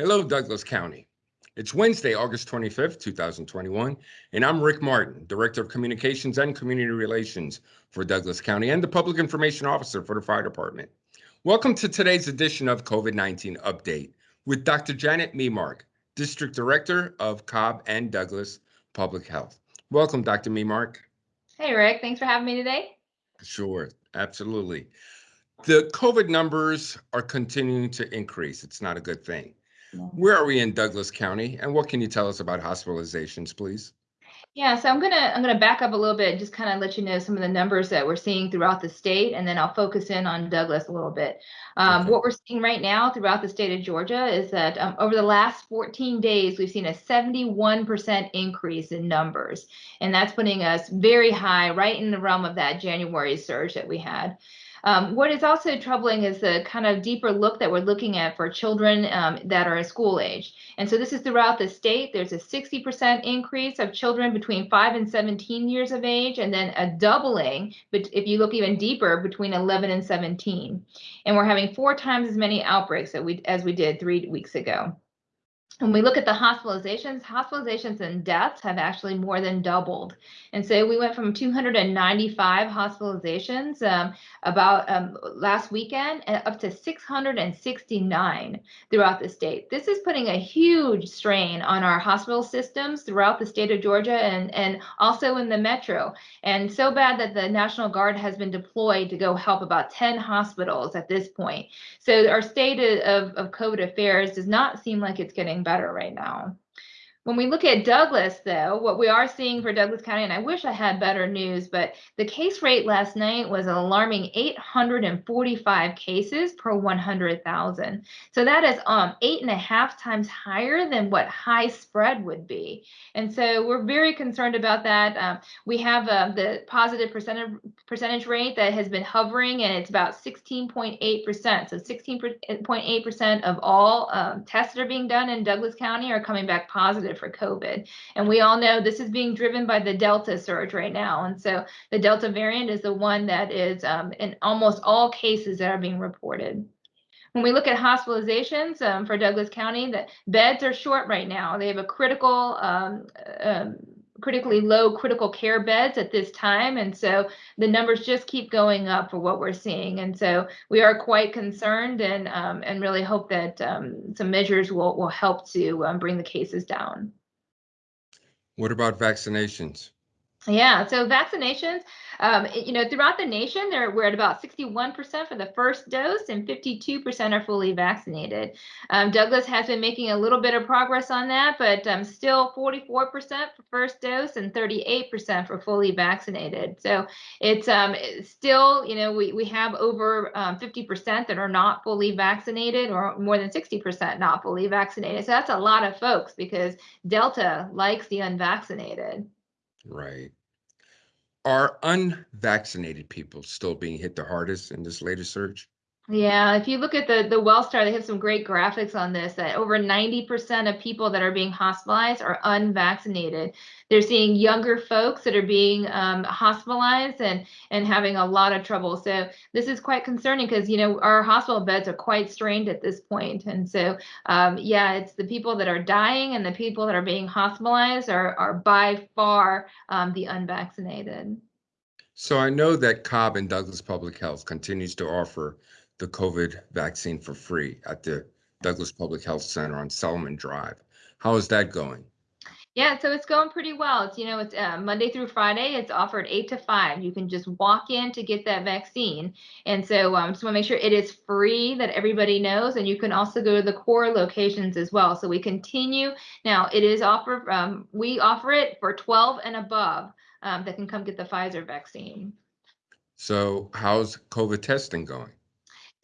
Hello, Douglas County. It's Wednesday, August 25th, 2021, and I'm Rick Martin, Director of Communications and Community Relations for Douglas County and the Public Information Officer for the Fire Department. Welcome to today's edition of COVID-19 Update with Dr. Janet Memark, District Director of Cobb and Douglas Public Health. Welcome, Dr. Memark. Hey, Rick. Thanks for having me today. Sure, absolutely. The COVID numbers are continuing to increase. It's not a good thing. Where are we in Douglas County, and what can you tell us about hospitalizations, please? Yeah, so I'm gonna I'm gonna back up a little bit, and just kind of let you know some of the numbers that we're seeing throughout the state, and then I'll focus in on Douglas a little bit. Um, Okay. What we're seeing right now throughout the state of Georgia is that um, over the last 14 days, we've seen a 71% increase in numbers, and that's putting us very high, right in the realm of that January surge that we had. Um, what is also troubling is the kind of deeper look that we're looking at for children um, that are school age. And so this is throughout the state. There's a 60% increase of children between 5 and 17 years of age, and then a doubling, but if you look even deeper, between 11 and 17. And we're having four times as many outbreaks that we, as we did three weeks ago. When we look at the hospitalizations, hospitalizations and deaths have actually more than doubled. And so we went from 295 hospitalizations um, about um, last weekend up to 669 throughout the state. This is putting a huge strain on our hospital systems throughout the state of Georgia and, and also in the metro. And so bad that the National Guard has been deployed to go help about 10 hospitals at this point. So our state of, of COVID affairs does not seem like it's getting better right now. When we look at Douglas, though, what we are seeing for Douglas County, and I wish I had better news, but the case rate last night was an alarming 845 cases per 100,000. So that is um, eight and a half times higher than what high spread would be. And so we're very concerned about that. Um, we have uh, the positive percentage percentage rate that has been hovering, and it's about 16.8%. So 16.8% of all um, tests that are being done in Douglas County are coming back positive for COVID. And we all know this is being driven by the Delta surge right now. And so the Delta variant is the one that is um, in almost all cases that are being reported. When we look at hospitalizations um, for Douglas County, the beds are short right now. They have a critical, um, um, critically low critical care beds at this time. And so the numbers just keep going up for what we're seeing. And so we are quite concerned and, um, and really hope that um, some measures will, will help to um, bring the cases down. What about vaccinations? Yeah, so vaccinations, um, you know, throughout the nation, there we're at about 61% for the first dose and 52% are fully vaccinated. Um, Douglas has been making a little bit of progress on that, but um, still 44% for first dose and 38% for fully vaccinated. So it's, um, it's still, you know, we, we have over um, 50% that are not fully vaccinated or more than 60% not fully vaccinated. So that's a lot of folks because Delta likes the unvaccinated. Right. Are unvaccinated people still being hit the hardest in this latest surge? Yeah, if you look at the the Wellstar, they have some great graphics on this that over 90% of people that are being hospitalized are unvaccinated. They're seeing younger folks that are being um, hospitalized and and having a lot of trouble. So this is quite concerning because you know our hospital beds are quite strained at this point. And so um, yeah, it's the people that are dying and the people that are being hospitalized are are by far um, the unvaccinated. So I know that Cobb and Douglas Public Health continues to offer the COVID vaccine for free at the Douglas Public Health Center on Selman Drive. How is that going? Yeah, so it's going pretty well. It's, you know, it's uh, Monday through Friday. It's offered eight to five. You can just walk in to get that vaccine. And so um, just want to make sure it is free that everybody knows. And you can also go to the core locations as well. So we continue. Now it is offered, um, we offer it for 12 and above um, that can come get the Pfizer vaccine. So how's COVID testing going?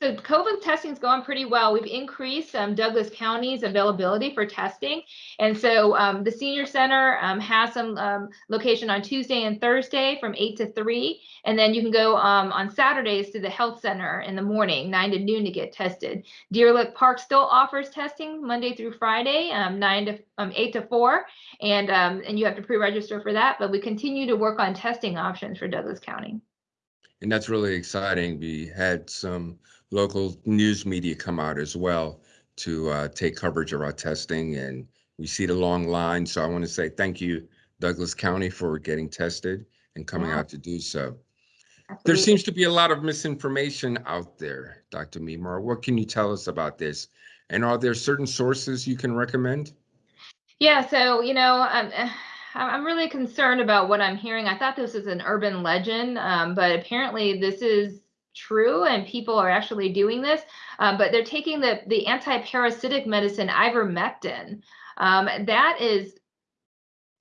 So COVID testing is going pretty well. We've increased um, Douglas County's availability for testing. And so um, the senior center um, has some um, location on Tuesday and Thursday from 8 to 3. And then you can go um, on Saturdays to the health center in the morning, 9 to noon to get tested. Deer Lick Park still offers testing Monday through Friday, um, 9 to 8 to 4. And, and you have to pre-register for that. But we continue to work on testing options for Douglas County. And that's really exciting. We had some local news media come out as well to uh, take coverage of our testing, and we see the long line. So I want to say thank you, Douglas County, for getting tested and coming Yeah. out to do so. There seems to be a lot of misinformation out there, Dr. Memark. What can you tell us about this? And are there certain sources you can recommend? Yeah, so you know, I'm I'm I'm really concerned about what I'm hearing. I thought this was an urban legend, um, but apparently this is true, and people are actually doing this. Um, but they're taking the the anti-parasitic medicine ivermectin. Um, that is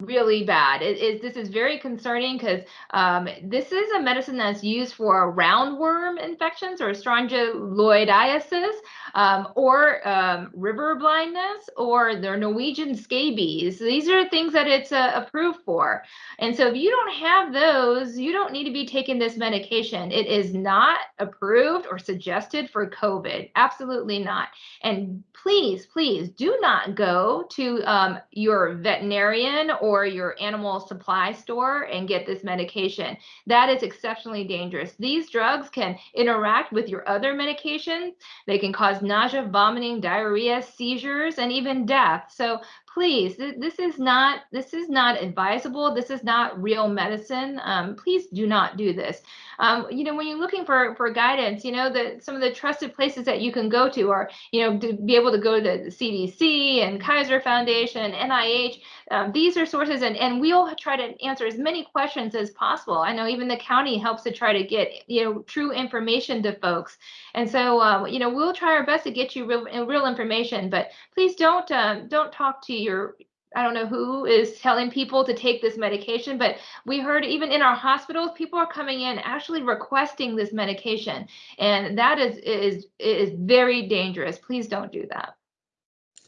really bad. It is this is very concerning because um, this is a medicine that's used for roundworm infections or strongyloidiasis um, or um, river blindness or the Norwegian scabies. These are things that it's uh, approved for. And so if you don't have those, you don't need to be taking this medication. It is not approved or suggested for COVID. Absolutely not. And please, please do not go to um, your veterinarian or your animal supply store and get this medication. That is exceptionally dangerous. These drugs can interact with your other medications. They can cause nausea, vomiting, diarrhea, seizures, and even death. So please, th- this is not this is not advisable. This is not real medicine. Um, please do not do this. Um, you know, when you're looking for for guidance, you know that some of the trusted places that you can go to are, you know, to be able to go to the CDC and Kaiser Foundation, NIH. Um, these are sources, and and we'll try to answer as many questions as possible. I know even the county helps to try to get you know true information to folks, and so uh, you know we'll try our best to get you real real information. But please don't um, don't talk to your I don't know who is telling people to take this medication, but we heard even in our hospitals, people are coming in actually requesting this medication, and that is is is very dangerous. Please don't do that.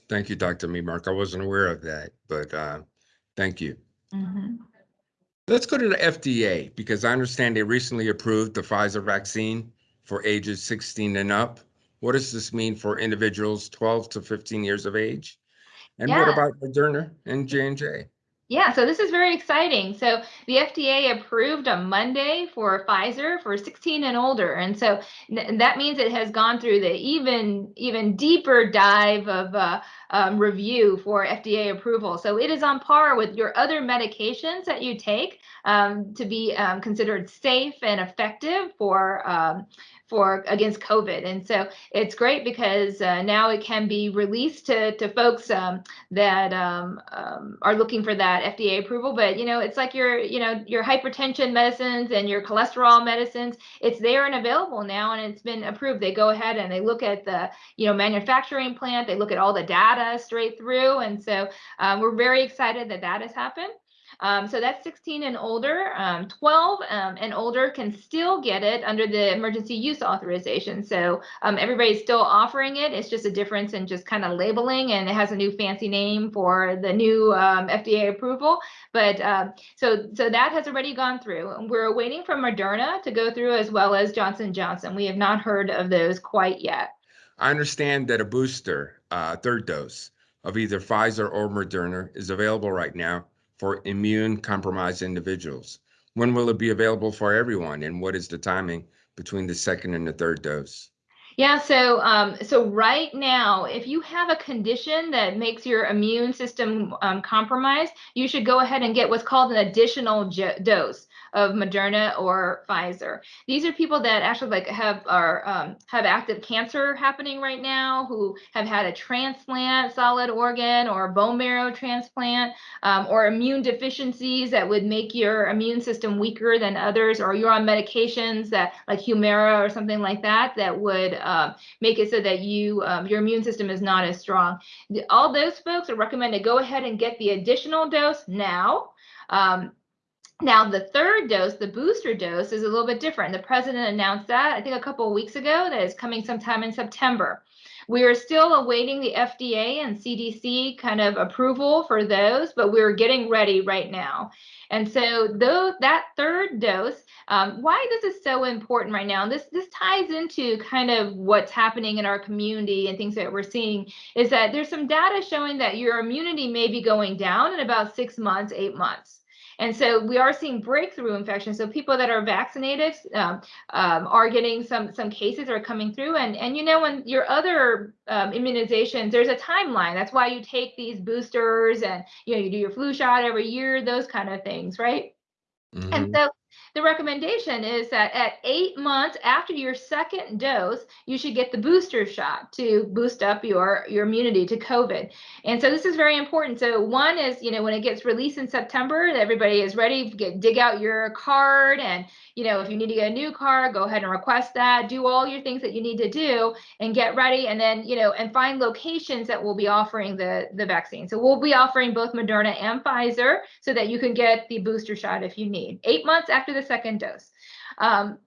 Thank you, Dr. Memark. I wasn't aware of that, but uh, thank you. Let's go to the FDA because I understand they recently approved the Pfizer vaccine for ages 16 and up. What does this mean for individuals 12 to 15 years of age? And what about Moderna and J&J? Yeah, so this is very exciting. So the FDA approved on Monday for Pfizer for 16 and older, and so th- that means it has gone through the even even deeper dive of uh, um, review for FDA approval. So it is on par with your other medications that you take um, to be um, considered safe and effective for um, for against COVID. And so it's great because uh, now it can be released to to folks um, that um, um, are looking for that FDA approval. But you know, it's like your you know your hypertension medicines and your cholesterol medicines. It's there and available now, and it's been approved. They go ahead and they look at the you know manufacturing plant. They look at all the data straight through, and so um, we're very excited that that has happened. Um, so that's 16 and older. Um, 12 um, and older can still get it under the emergency use authorization. So um, everybody's still offering it. It's just a difference in just kind of labeling, and it has a new fancy name for the new um, FDA approval. But um, so so that has already gone through. We're waiting for Moderna to go through as well as Johnson Johnson. We have not heard of those quite yet. I understand that a booster, uh, third dose of either Pfizer or Moderna is available right now for immune compromised individuals. When will it be available for everyone? And what is the timing between the second and the third dose? Yeah, so um, so right now, if you have a condition that makes your immune system um, compromised, you should go ahead and get what's called an additional dose of Moderna or Pfizer. These are people that actually like have are um, have active cancer happening right now, who have had a transplant, solid organ or bone marrow transplant, um, or immune deficiencies that would make your immune system weaker than others, or you're on medications that like Humira or something like that that would um, make it so that you um, your immune system is not as strong. All those folks are recommended to go ahead and get the additional dose now. Um, now, the third dose, the booster dose, is a little bit different. The president announced that, I think, a couple of weeks ago, that is coming sometime in September. We are still awaiting the FDA and CDC kind of approval for those, but we're getting ready right now. And so, though that third dose, um, why this is so important right now, and this this ties into kind of what's happening in our community and things that we're seeing, is that there's some data showing that your immunity may be going down in about six months, eight months. And so we are seeing breakthrough infections. So people that are vaccinated um, um, are getting some some cases are coming through. And and you know when your other um, immunizations, there's a timeline. That's why you take these boosters and you know you do your flu shot every year, those kind of things, right? Mhm. And so the recommendation is that at eight months after your second dose, you should get the booster shot to boost up your, your immunity to COVID. And so this is very important. So one is, you know, when it gets released in September, everybody is ready to get dig out your card. And, you know, if you need to get a new car, go ahead and request that. Do all your things that you need to do and get ready. And then, you know, and find locations that will be offering the, the vaccine. So we'll be offering both Moderna and Pfizer so that you can get the booster shot if you need. Eight months after the second dose. Um,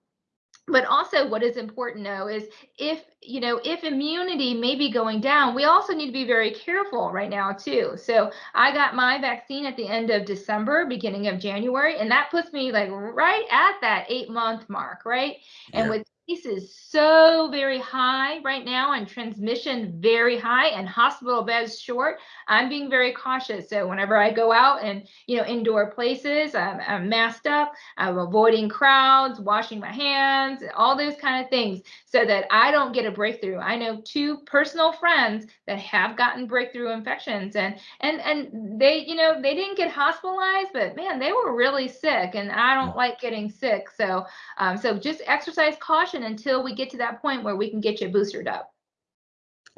but also what is important though is if you know if immunity may be going down we also need to be very careful right now too so i got my vaccine at the end of december beginning of january and that puts me like right at that eight month mark right and Yeah. With is so very high right now and transmission very high and hospital beds short. I'm being very cautious so whenever i go out and you know indoor places i'm, I'm masked up i'm avoiding crowds washing my hands all those kind of things so that i don't get a breakthrough. I know two personal friends that have gotten breakthrough infections and and and they you know they didn't get hospitalized but man they were really sick and i don't like getting sick. So um, so just exercise caution until we get to that point where we can get you boosted up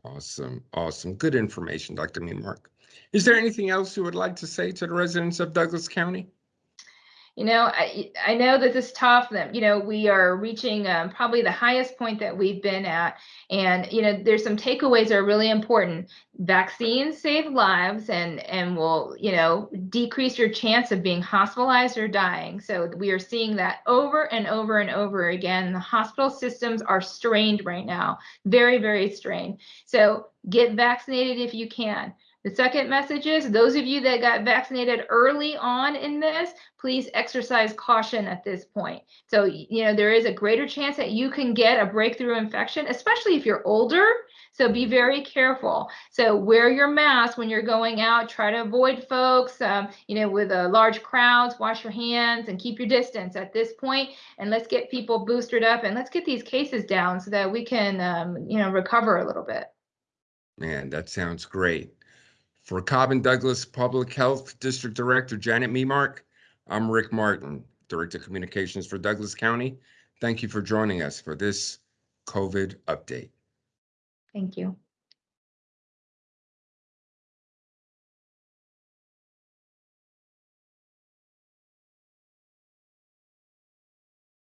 Awesome, awesome. Good information, Dr. Memark. Is there anything else you would like to say to the residents of Douglas County? You know, I I know that this is tough. That you know we are reaching um, probably the highest point that we've been at, and you know there's some takeaways that are really important. Vaccines save lives and and will you know decrease your chance of being hospitalized or dying. So we are seeing that over and over and over again. The hospital systems are strained right now, very very strained. So get vaccinated if you can. The second message is those of you that got vaccinated early on in this, please exercise caution at this point. So, you know, there is a greater chance that you can get a breakthrough infection, especially if you're older. So be very careful. So wear your mask when you're going out. Try to avoid folks, um, you know, with uh, large crowds. Wash your hands and keep your distance at this point. And let's get people boosted up and let's get these cases down so that we can, um, you know, recover a little bit. Man, that sounds great. For Cobb and Douglas Public Health District Director Janet Memark, I'm Rick Martin, Director of Communications for Douglas County. Thank you for joining us for this COVID update. Thank you.